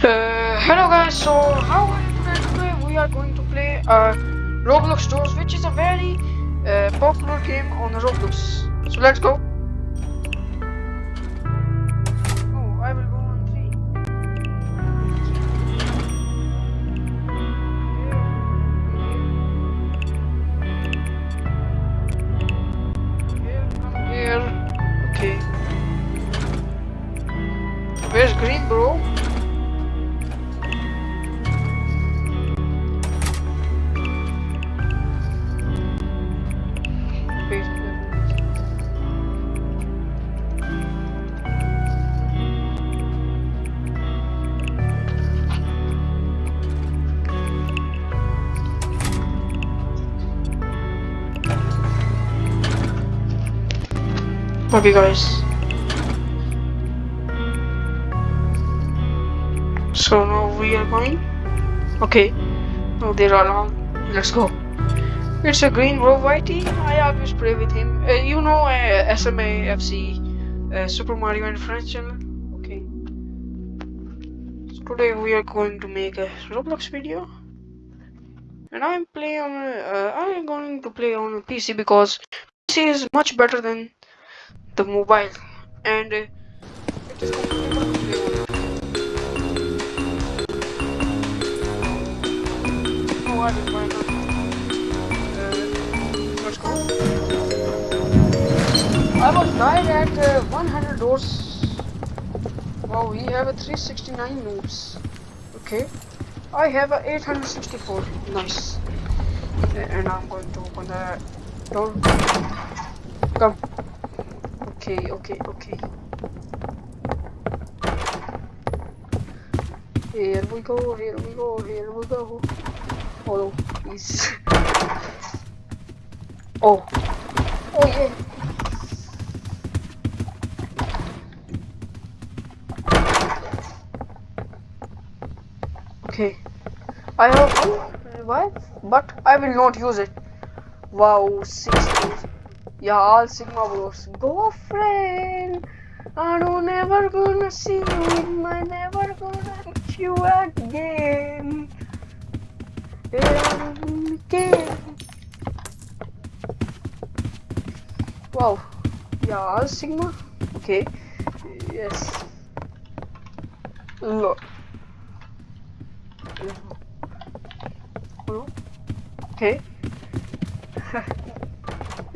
Uh, hello guys, so how are you today? Today we are going to play uh, Roblox Doors, which is a very uh, popular game on Roblox. So let's go. Okay, guys. So now we are going. Okay. Now they're all. Let's go. It's a green bro whitey. I always play with him. Uh, you know uh, SMA FC uh, Super Mario and Friends channel. Okay. So today we are going to make a Roblox video. And I'm playing on uh, I am going to play on PC because PC is much better than the mobile and uh. I. Was died at uh, 100 doors. Wow, we have a 369 moves. Okay. I have a 864. Nice. And I'm going to open the door. Come. Okay, okay, okay. Here we go, here we go, here we go. Oh, please. Oh. Oh, yeah. Okay. I have revive, but I will not use it. Wow, 60. Yeah, all Sigma bros. Go, friend. I don't never gonna see you my never gonna hit you again. Again. Wow. Yeah, all Sigma. Okay. Yes. Look. Okay.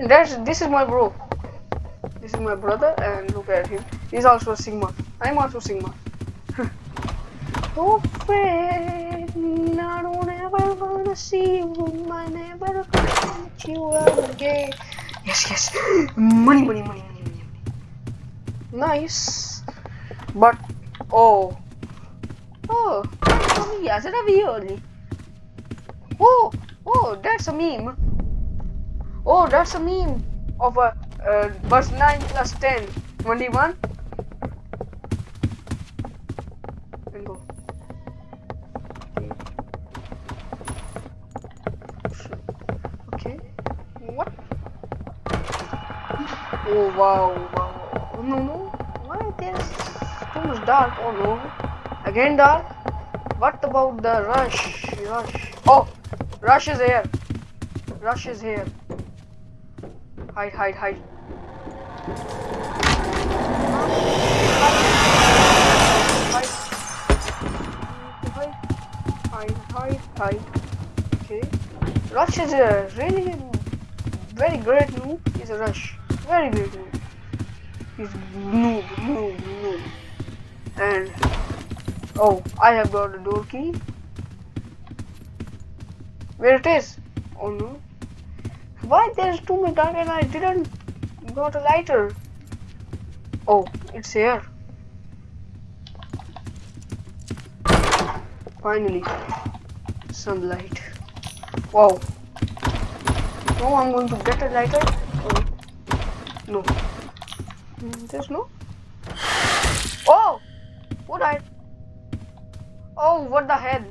That's this is my bro. This is my brother, and look at him. He's also a Sigma. I'm also Sigma. oh, friend, I don't ever wanna see you. I never gonna meet you again. Yes, yes. Money, money, money, money, money. Nice. But, oh. Oh, that's for me. As a only. Oh, oh, that's a meme. Oh, that's a meme of a uh, bus 9 plus 10. 21. And go. Okay. What? Oh, wow, wow. Oh, no, no. Why there's too much dark? Oh, no. Again dark? What about the rush? Rush. Oh, rush is here. Rush is here. Hide, hide, hide. Hide. Hide. Hide. Okay. Rush is a really very great noob. He's a rush. Very great noob. He's noob, noob, noob. And oh, I have got the door key. Where it is? Oh no. Why there's too much dark and I didn't got a lighter? Oh, it's here. Finally, sunlight. Wow. No, I'm going to get a lighter. Oh. No. Mm, There's no. Oh! What I? Oh, what the hell?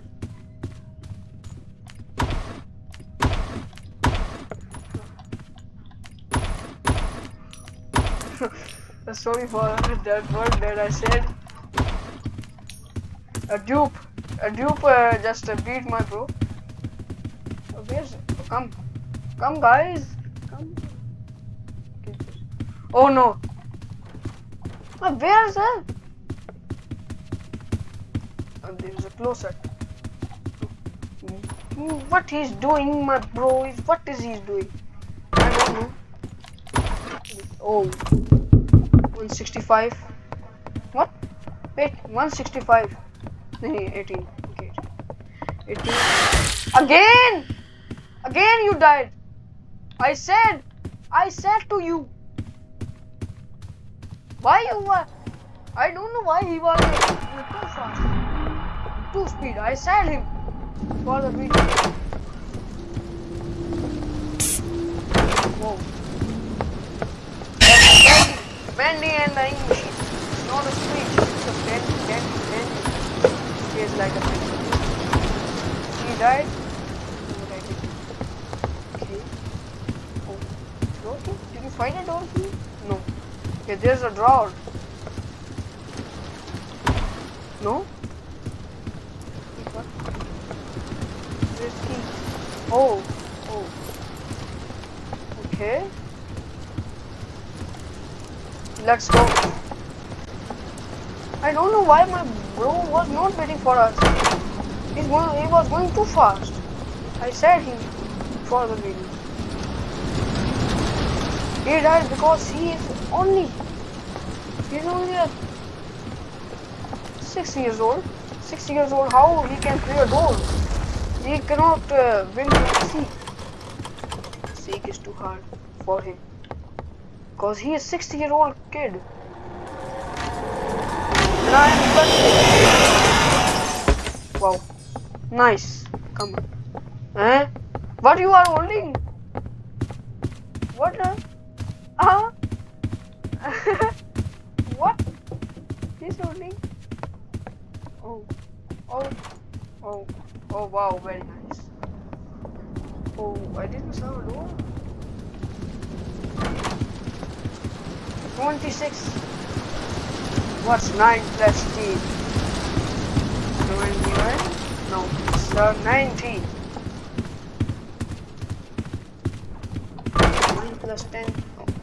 Sorry for that word that I said. A dupe. A dupe uh, just uh, beat my bro. Oh, where's come? Come guys. Come. Oh no. Oh, where's that? Oh, there's a closer. What he's doing, my bro? What is he doing? Oh. 165. What? Wait, 165. No, 18. Okay. 18. Again! Again you died. I said, I said to you. Why you were? I don't know why he was too fast. Too speed. I said him for the video. Whoa. Bendy and the English. It's not a speed. It's a bendy, bendy. He is like a bendy. He died. What. Okay. Oh. Key? Did you find a door key? No. Okay, there's a drawer. No? What? Where's key? Oh. Oh. Okay. Let's go. I don't know why my bro was not waiting for us. He's going, he was going too fast. I said him for the video. He died because he is only he's only a six years old. Six years old. How he can play a door? He cannot uh, win the Seek. Seek is too hard for him. Cause he is 60 year old kid. And I am 20. Wow. Nice. Come on. Eh? What you are holding? What? Uh? Uh? what? He's holding? Oh. Oh. Oh. Oh wow, very nice. Oh, I didn't saw a 26. What's 9 plus 10? 21? No, it's uh, 19. 9 plus 10.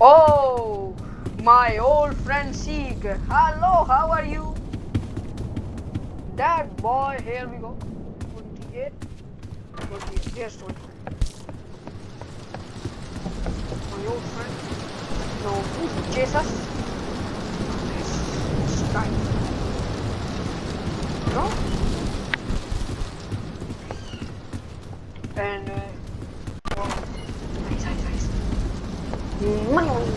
Oh, my old friend Seek. Hello, how are you? That boy, here we go. 28. 28. Here's 28. My old friend. No, who's Jesus? Guy. No? And, uh, oh, nice, nice, nice. Money, money.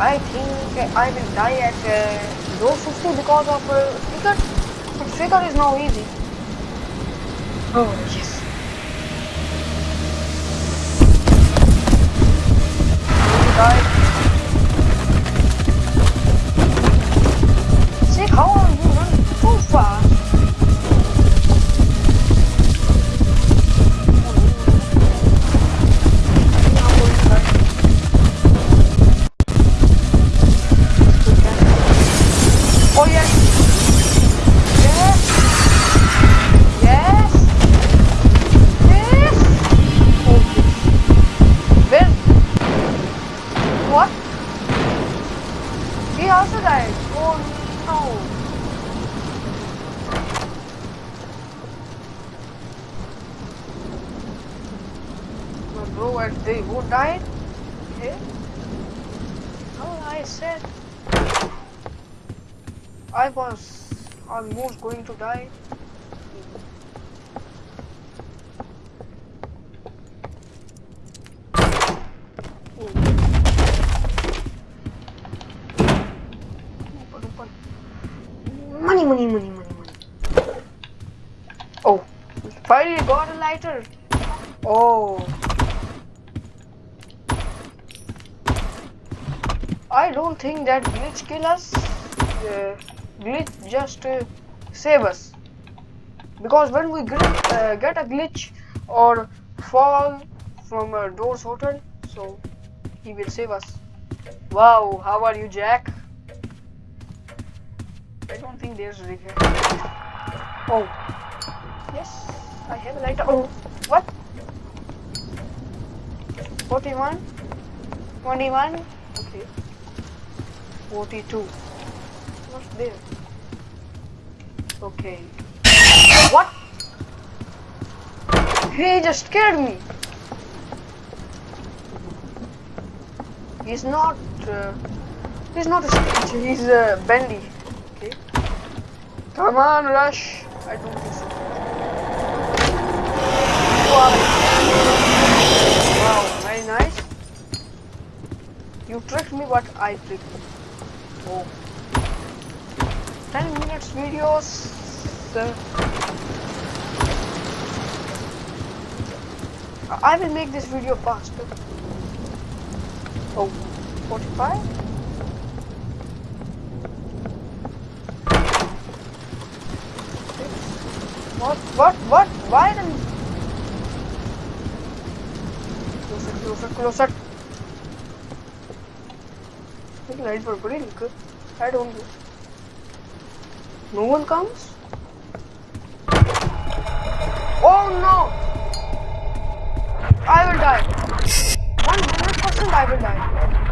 I think I will die at uh, door 50 because of uh, figure. But figure is now easy. Oh, yes. Die. I don't think that glitch kill us. Uh, glitch just uh, save us. Because when we uh, get a glitch or fall from a door's hotel, so he will save us. Wow, how are you, Jack? I don't think there's regret. Oh. Yes, I have a lighter. Oh, what? 41? 21? Okay. 42. What's there? Okay. What? He just scared me. He's not. Uh, he's not a stitch. He's uh, bendy. Okay. Come on, rush. I don't think so. Wow, very nice. You tricked me, but I tricked you. Oh. 10 minutes videos. I will make this video faster. Oh, 45? What? What? What? Why then? Closer, closer, closer. Maybe light for good. I don't know. No one comes? Oh no! I will die. One hundred percent I will die.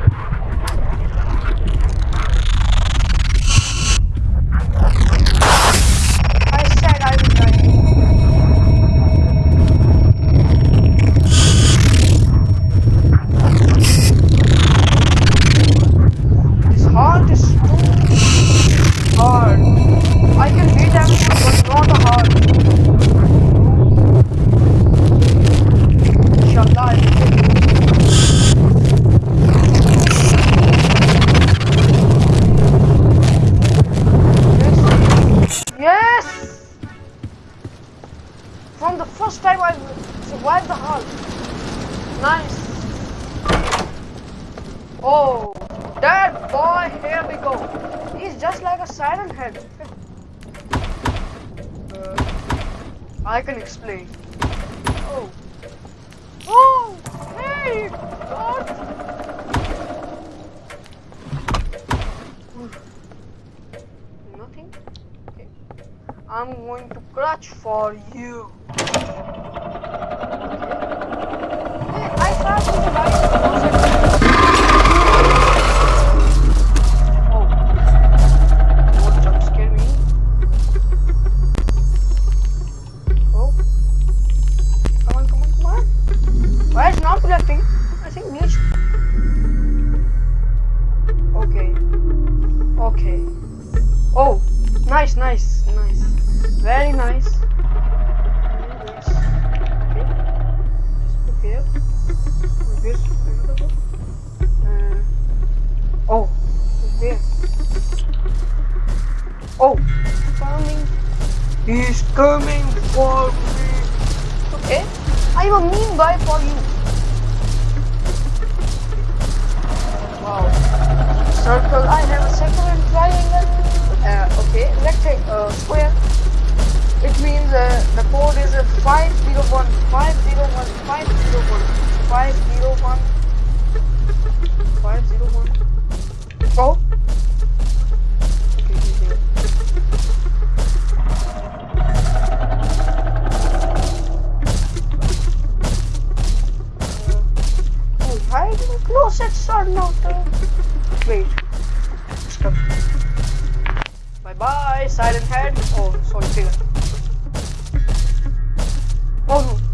Uh, the code is uh, 501 501 501 501 501. Oh. Okay, he's there. Oh, hiding closets are not. Uh... Wait. Stop. Bye bye, silent head. Oh, sorry, figure. Oh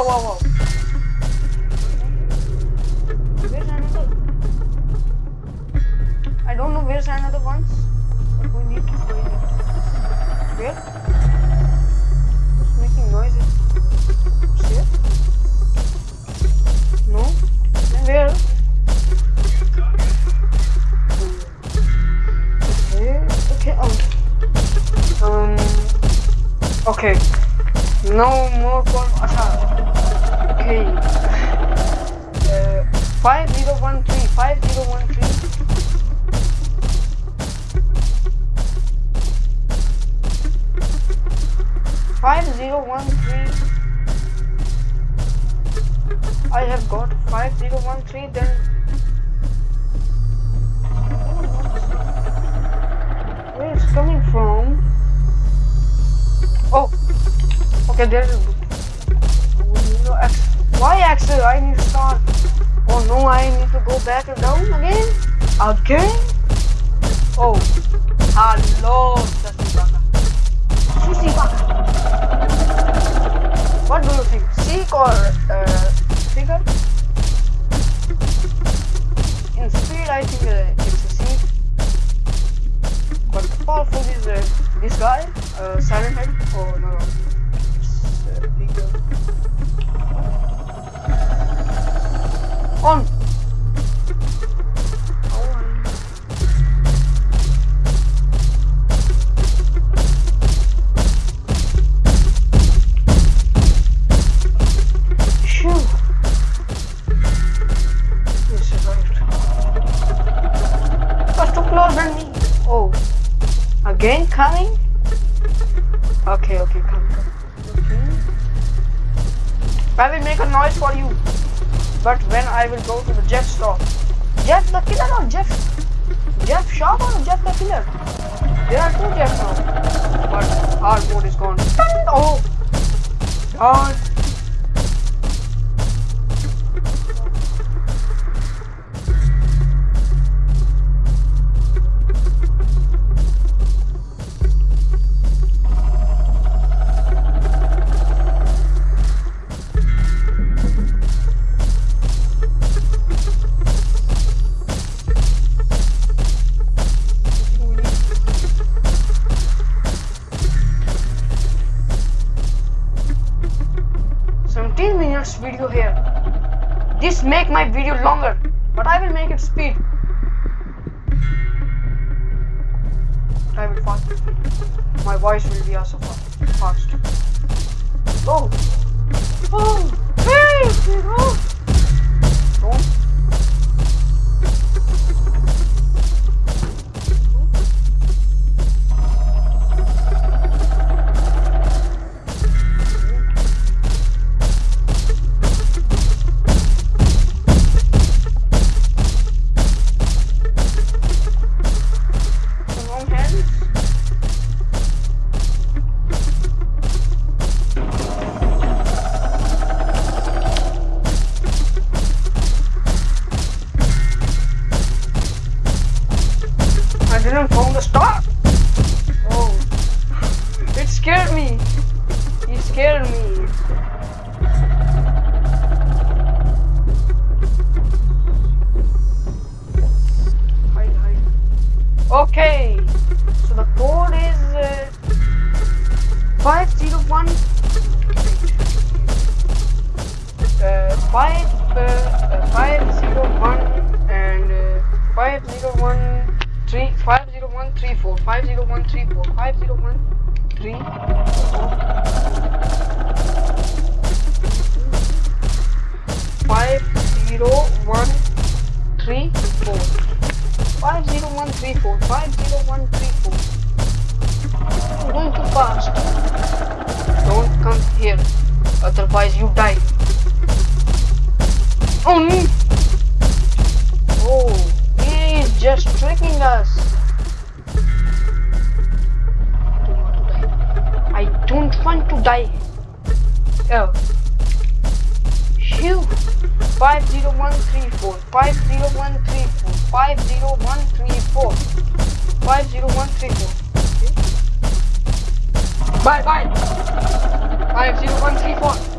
와와와. Okay. There's. No, X. Why Axel? I need to start. Oh no, I need to go back and down again. Again? Oh, hello, Sasibaka. Susibaka. What do you think? Seek or uh, figure? In speed, I think uh, it's a seek. But powerful is uh, this guy, uh, Silent Head. Oh no, Oh. Again coming? Okay, okay, I will make a noise for you. But when I will go to the Jeff store. Jeff the killer or Jeff? Jeff shop or Jeff the killer? There are two Jeffs now. But hard mode is gone. Oh! God. Video here. This make my video longer, but I will make it speed. I will fast. My voice will be also fast. Oh, oh, hey, oh. Don't. 50134 50134 50134 I don't to die. Oh. Phew. 50134 50134 50134 50134 Bye bye 50134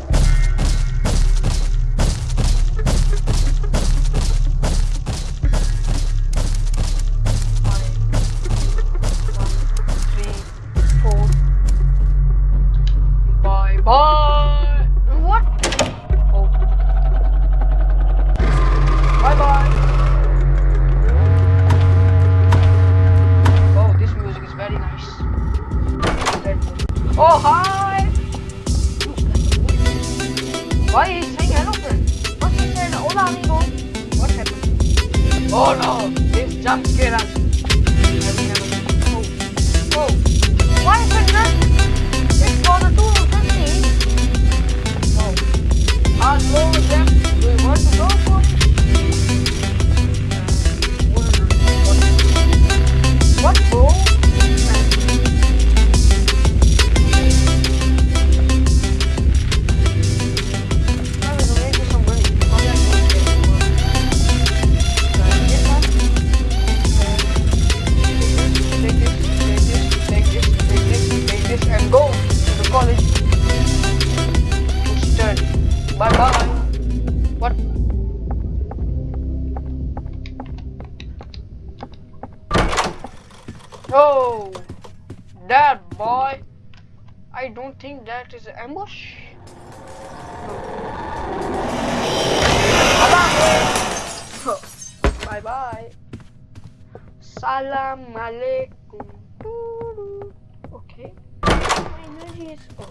Okay. My energy is. Oh.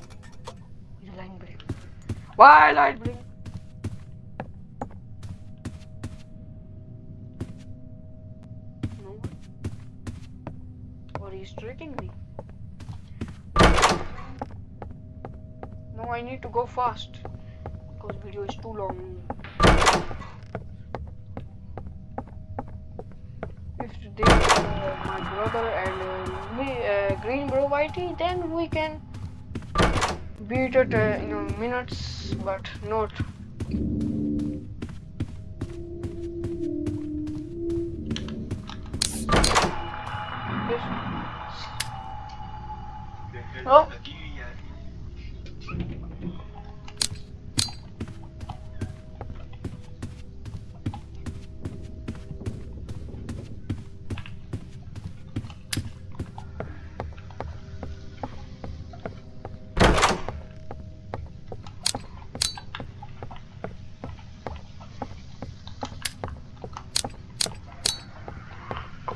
A line break. Why light blink? No. Or he's tricking me. No, I need to go fast. Because video is too long. And uh, uh, Green Bro Whitey, then we can beat it uh, in minutes, but not.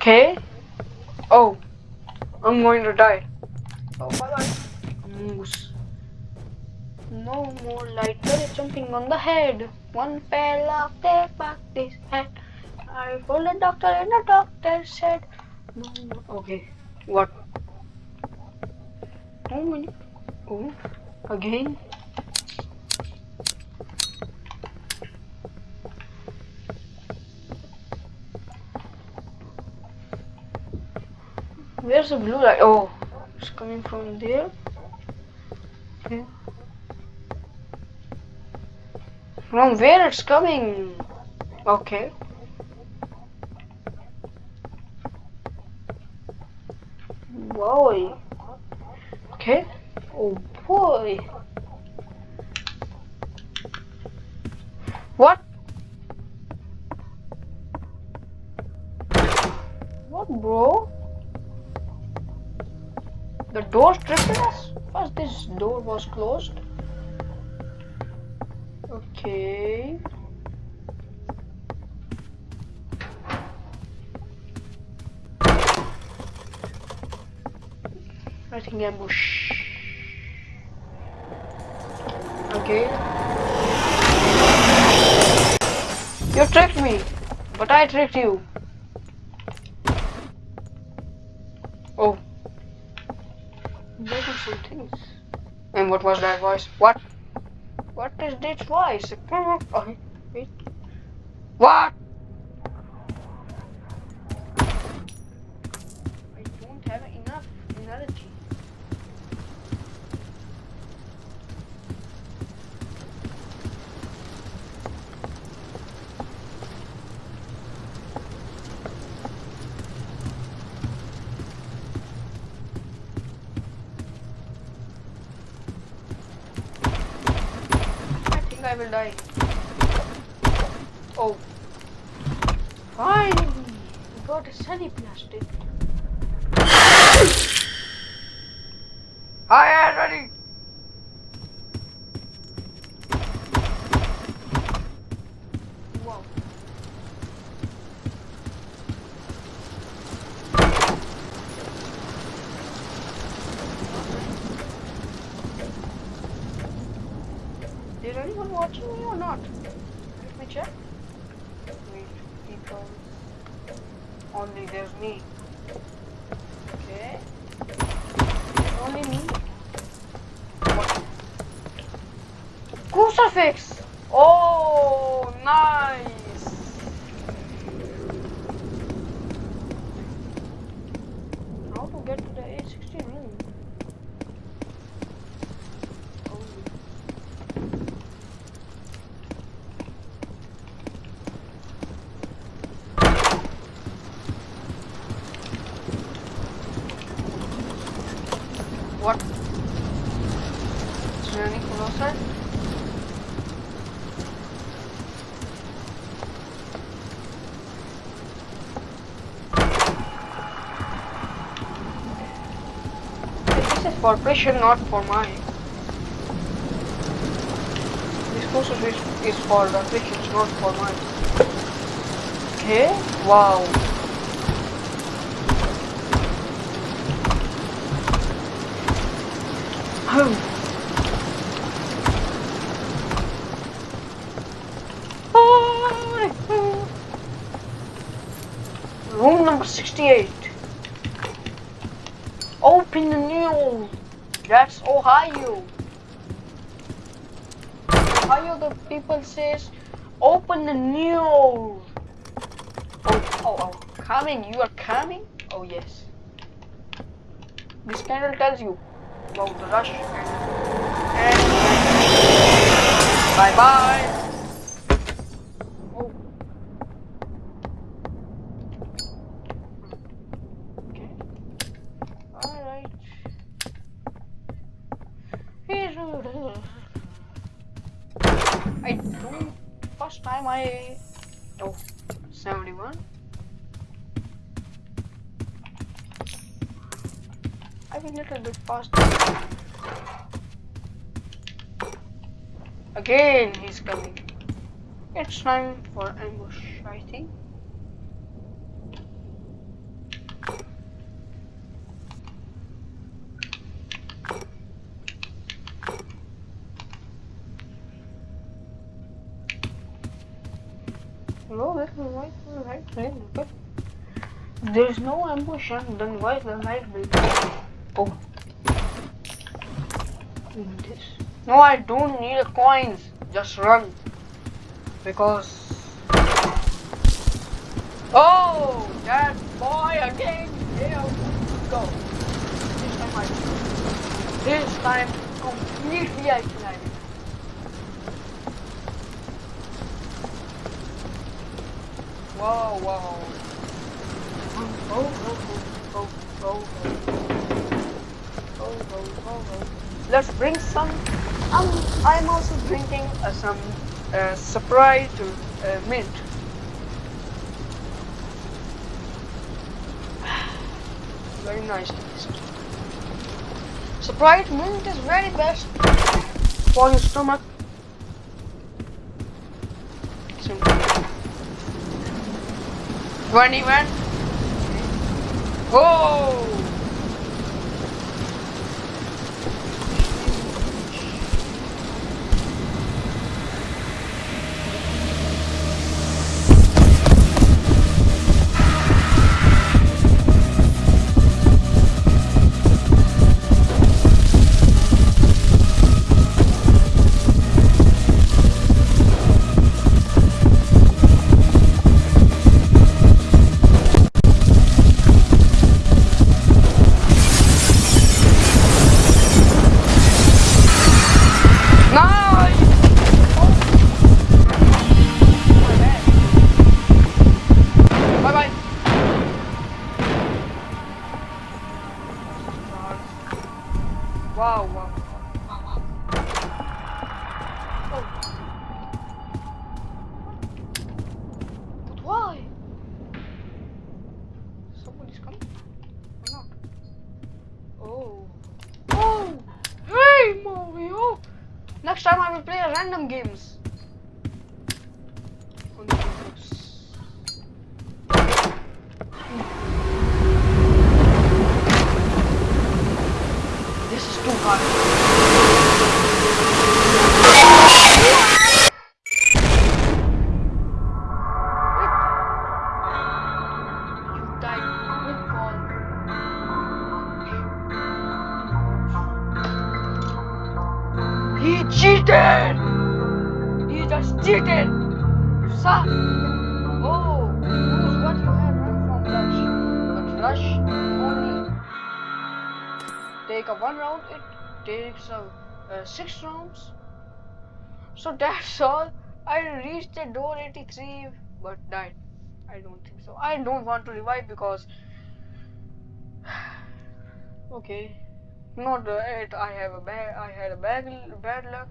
Okay. Oh, I'm going to die. Oh, bye bye. Moose. No more light bullet jumping on the head. One fell off, take back this head. I called the doctor and the doctor said, no, no. Okay, what? Oh, many. Oh, again. Where's the blue light? Oh, it's coming from there. Okay. From where it's coming? Okay. Boy. Okay. Oh boy. Was closed. Okay. I think ambush. Okay. You tricked me, but I tricked you. Oh. There are some things. And what was that voice? What? What is this voice? What? I don't have enough energy. I will die. Oh. Finally, we got a sunny plastic. I am ready. Wow. Is anyone watching me or not? Let me check. Wait, people. Only there's me. Okay. Only me. Crucifix! Oh, nice! How to get to the A16 room? Oh. What? Is there anything outside? This is for pressure, not for mine. This crucifix is is for the Christians, not for mine. Okay? Wow. Oh. Room number 68. Open the new. That's Ohio. Ohio, the people says, open the new. Oh, oh, oh, coming. You are coming? Oh, yes. This candle tells you about the rush. And bye bye. Oh. Okay. Alright. Here's I don't. first time I oh 71 I a little bit faster. Again, he's coming. It's time for ambush, I think. No, this is right, right, right, okay. There's no ambush, then why the light breaking? Oh. This. No, I don't need coins. Just run. Because. Oh, that boy again. Yeah, go. This time I. This time completely isolated. Whoa, whoa. Let's bring some. Um, I'm also drinking uh, some uh, surprise uh, mint. Very nice taste. Sprite mint is very best for your stomach. Simple. 21. Whoa! Oh! One round, it takes a, uh, six rounds. So that's all. I reached the door 83 but died. I don't think so. I don't want to revive because okay, not uh, it. I have a bad. I had a bad bad luck.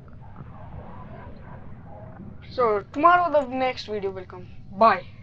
So tomorrow the next video will come. Bye.